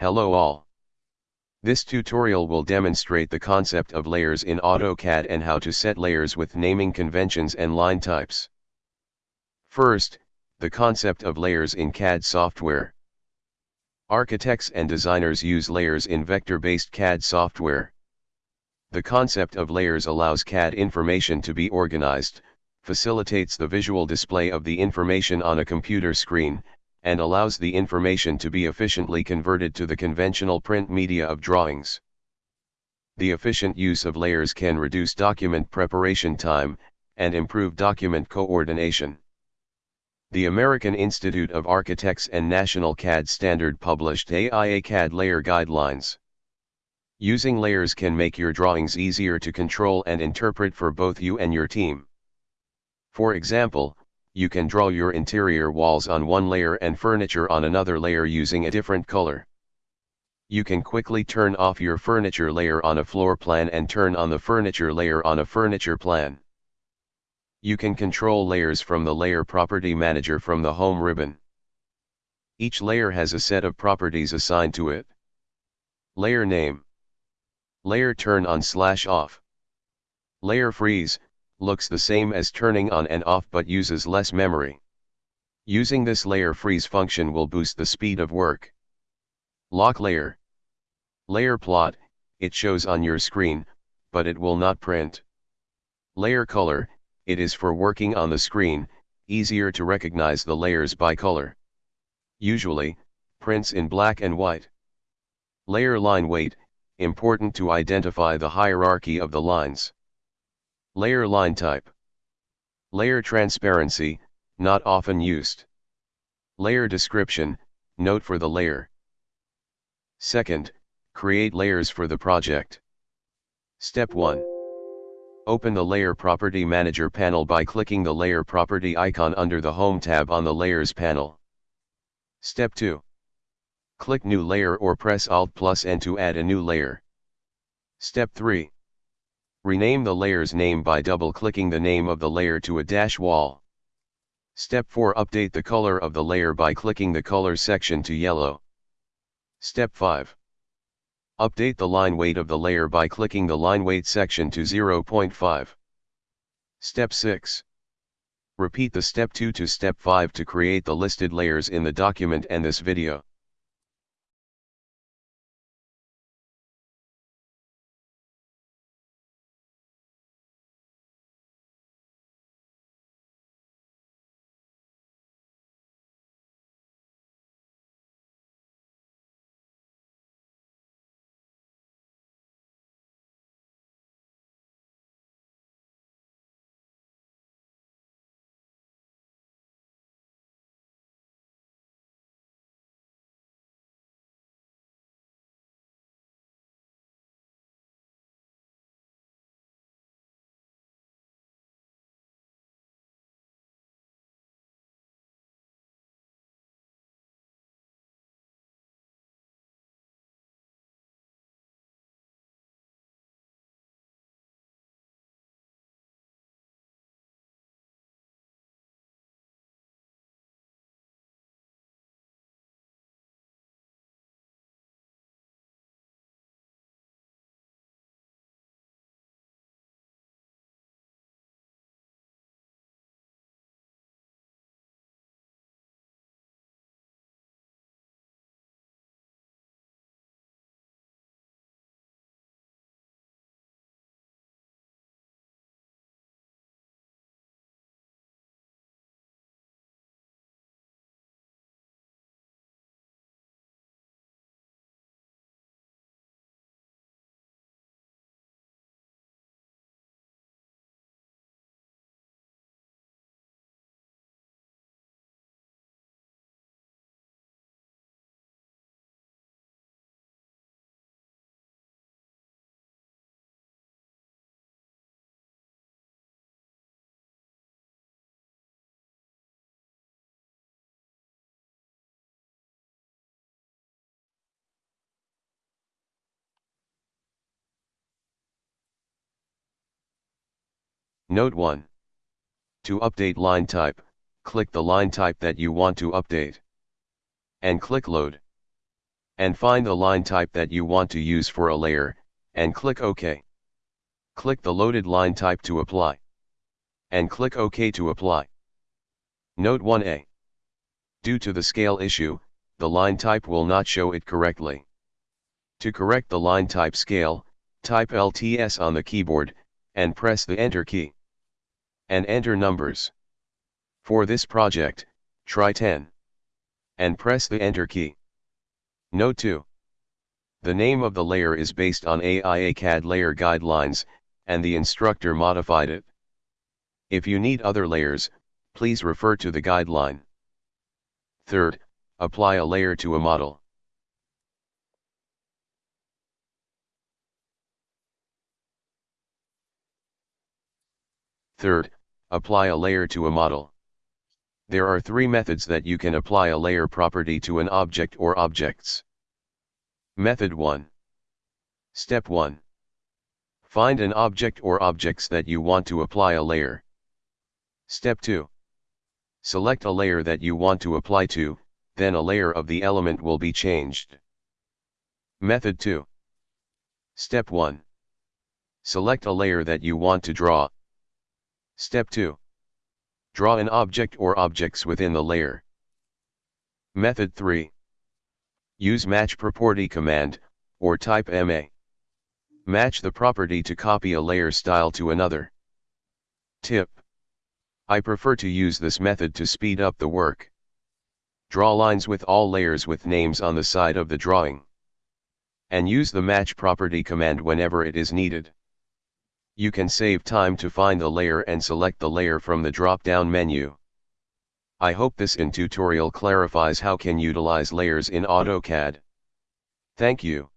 Hello all. This tutorial will demonstrate the concept of layers in AutoCAD and how to set layers with naming conventions and line types. First, the concept of layers in CAD software. Architects and designers use layers in vector-based CAD software. The concept of layers allows CAD information to be organized, facilitates the visual display of the information on a computer screen, and allows the information to be efficiently converted to the conventional print media of drawings. The efficient use of layers can reduce document preparation time, and improve document coordination. The American Institute of Architects and National CAD Standard published AIA CAD Layer Guidelines. Using layers can make your drawings easier to control and interpret for both you and your team. For example, you can draw your interior walls on one layer and furniture on another layer using a different color. You can quickly turn off your furniture layer on a floor plan and turn on the furniture layer on a furniture plan. You can control layers from the Layer Property Manager from the Home ribbon. Each layer has a set of properties assigned to it. Layer Name Layer Turn On Slash Off Layer Freeze, looks the same as turning on and off but uses less memory. Using this layer freeze function will boost the speed of work. Lock layer. Layer plot, it shows on your screen, but it will not print. Layer color, it is for working on the screen, easier to recognize the layers by color. Usually, prints in black and white. Layer line weight, important to identify the hierarchy of the lines. Layer line type. Layer transparency, not often used. Layer description, note for the layer. Second, create layers for the project. Step 1. Open the Layer Property Manager panel by clicking the Layer Property icon under the Home tab on the Layers panel. Step 2. Click New Layer or press Alt plus N to add a new layer. Step 3. Rename the layer's name by double-clicking the name of the layer to a dash wall. Step 4 Update the color of the layer by clicking the color section to yellow. Step 5. Update the line weight of the layer by clicking the line weight section to 0.5. Step 6. Repeat the step 2 to step 5 to create the listed layers in the document and this video. Note 1. To update line type, click the line type that you want to update. And click Load. And find the line type that you want to use for a layer, and click OK. Click the loaded line type to apply. And click OK to apply. Note 1a. Due to the scale issue, the line type will not show it correctly. To correct the line type scale, type LTS on the keyboard, and press the Enter key. And enter numbers. For this project, try 10. And press the Enter key. Note 2. The name of the layer is based on AIA CAD layer guidelines, and the instructor modified it. If you need other layers, please refer to the guideline. Third, apply a layer to a model. Third, apply a layer to a model. There are three methods that you can apply a layer property to an object or objects. Method 1. Step 1. Find an object or objects that you want to apply a layer. Step 2. Select a layer that you want to apply to, then a layer of the element will be changed. Method 2. Step 1. Select a layer that you want to draw. Step 2. Draw an object or objects within the layer. Method 3. Use match property command, or type MA. Match the property to copy a layer style to another. Tip. I prefer to use this method to speed up the work. Draw lines with all layers with names on the side of the drawing. And use the match property command whenever it is needed. You can save time to find the layer and select the layer from the drop-down menu. I hope this in tutorial clarifies how can utilize layers in AutoCAD. Thank you.